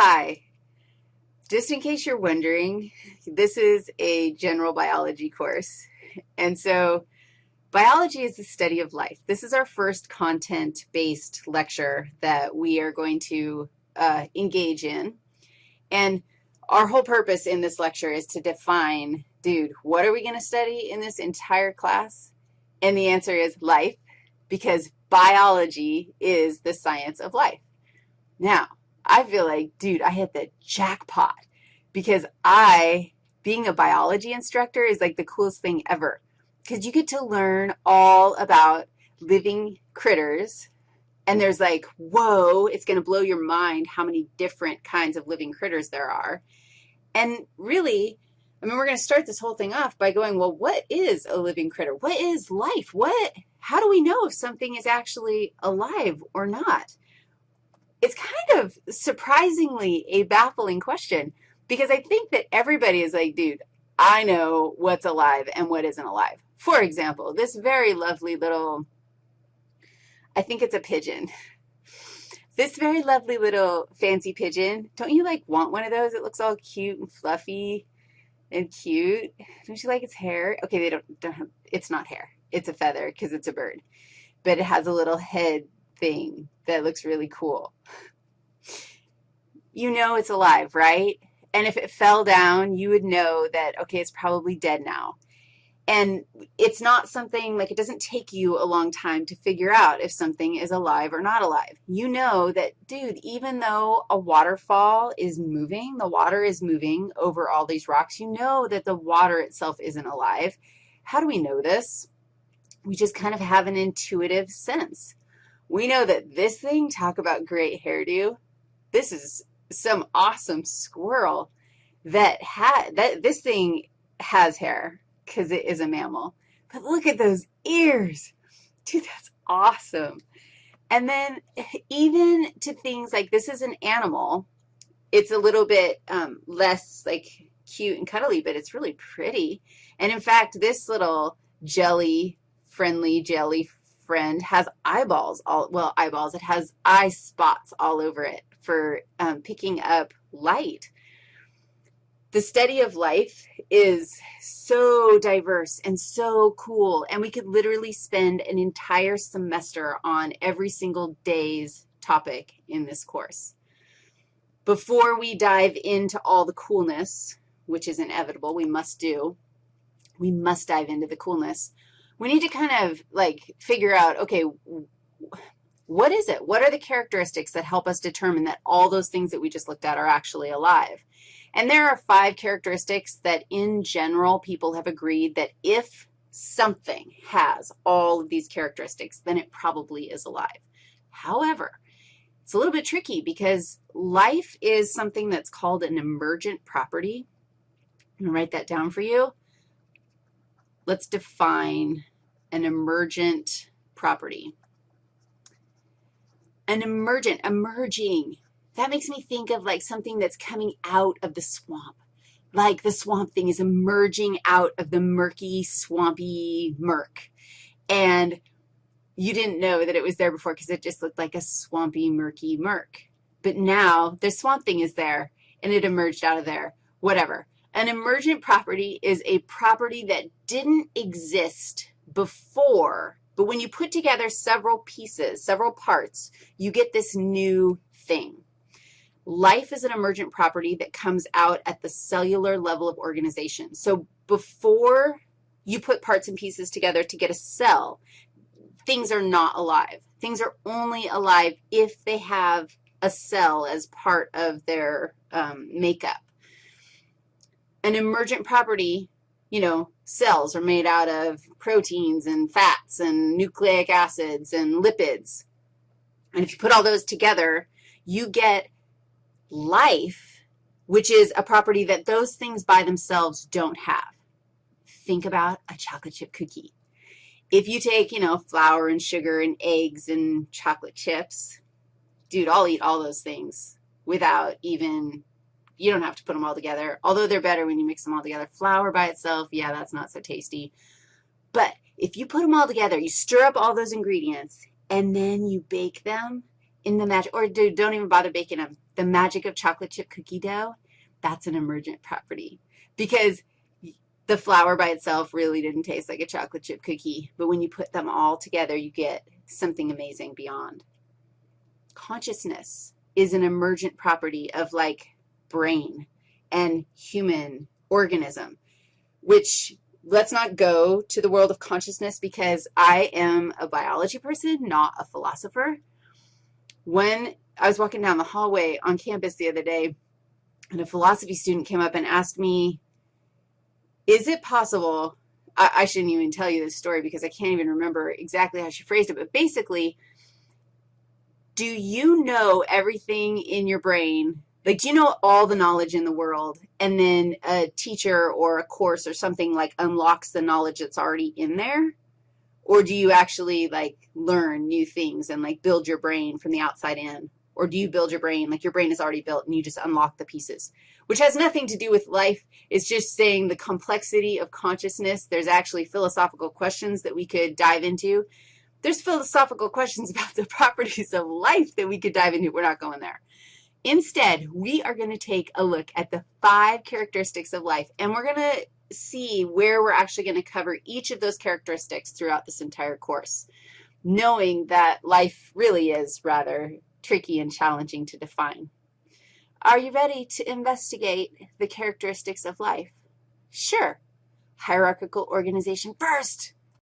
Hi. Just in case you're wondering, this is a general biology course. And so biology is the study of life. This is our first content-based lecture that we are going to uh, engage in. And our whole purpose in this lecture is to define, dude, what are we going to study in this entire class? And the answer is life, because biology is the science of life. Now, I feel like, dude, I hit the jackpot because I, being a biology instructor is like the coolest thing ever because you get to learn all about living critters, and there's like, whoa, it's going to blow your mind how many different kinds of living critters there are. And really, I mean, we're going to start this whole thing off by going, well, what is a living critter? What is life? What, how do we know if something is actually alive or not? It's kind of surprisingly a baffling question because I think that everybody is like, dude, I know what's alive and what isn't alive. For example, this very lovely little, I think it's a pigeon. This very lovely little fancy pigeon, don't you, like, want one of those? It looks all cute and fluffy and cute. Don't you like its hair? Okay, they don't, don't have, it's not hair. It's a feather because it's a bird. But it has a little head thing that looks really cool. You know it's alive, right? And if it fell down, you would know that, okay, it's probably dead now. And it's not something, like it doesn't take you a long time to figure out if something is alive or not alive. You know that, dude, even though a waterfall is moving, the water is moving over all these rocks, you know that the water itself isn't alive. How do we know this? We just kind of have an intuitive sense. We know that this thing, talk about great hairdo, this is some awesome squirrel that had, that this thing has hair because it is a mammal. But look at those ears. Dude, that's awesome. And then even to things like this is an animal, it's a little bit um, less like cute and cuddly, but it's really pretty. And in fact, this little jelly, friendly jelly friend has eyeballs, all well, eyeballs. It has eye spots all over it for um, picking up light. The study of life is so diverse and so cool, and we could literally spend an entire semester on every single day's topic in this course. Before we dive into all the coolness, which is inevitable, we must do, we must dive into the coolness we need to kind of like figure out, okay, what is it? What are the characteristics that help us determine that all those things that we just looked at are actually alive? And there are five characteristics that in general people have agreed that if something has all of these characteristics, then it probably is alive. However, it's a little bit tricky because life is something that's called an emergent property. I'm going to write that down for you let's define an emergent property. An emergent, emerging, that makes me think of like something that's coming out of the swamp, like the swamp thing is emerging out of the murky, swampy murk. And you didn't know that it was there before because it just looked like a swampy, murky murk. But now the swamp thing is there, and it emerged out of there, whatever. An emergent property is a property that didn't exist before, but when you put together several pieces, several parts, you get this new thing. Life is an emergent property that comes out at the cellular level of organization. So before you put parts and pieces together to get a cell, things are not alive. Things are only alive if they have a cell as part of their um, makeup an emergent property, you know, cells are made out of proteins and fats and nucleic acids and lipids. And if you put all those together, you get life, which is a property that those things by themselves don't have. Think about a chocolate chip cookie. If you take, you know, flour and sugar and eggs and chocolate chips, dude, I'll eat all those things without even you don't have to put them all together, although they're better when you mix them all together. Flour by itself, yeah, that's not so tasty. But if you put them all together, you stir up all those ingredients, and then you bake them in the match, or dude, don't even bother baking them. the magic of chocolate chip cookie dough, that's an emergent property because the flour by itself really didn't taste like a chocolate chip cookie, but when you put them all together, you get something amazing beyond. Consciousness is an emergent property of like brain and human organism, which let's not go to the world of consciousness because I am a biology person, not a philosopher. When I was walking down the hallway on campus the other day, and a philosophy student came up and asked me, is it possible, I, I shouldn't even tell you this story because I can't even remember exactly how she phrased it, but basically, do you know everything in your brain like, do you know all the knowledge in the world, and then a teacher or a course or something, like, unlocks the knowledge that's already in there? Or do you actually, like, learn new things and, like, build your brain from the outside in? Or do you build your brain, like your brain is already built and you just unlock the pieces, which has nothing to do with life. It's just saying the complexity of consciousness. There's actually philosophical questions that we could dive into. There's philosophical questions about the properties of life that we could dive into. We're not going there. Instead, we are going to take a look at the five characteristics of life, and we're going to see where we're actually going to cover each of those characteristics throughout this entire course, knowing that life really is rather tricky and challenging to define. Are you ready to investigate the characteristics of life? Sure. Hierarchical organization first.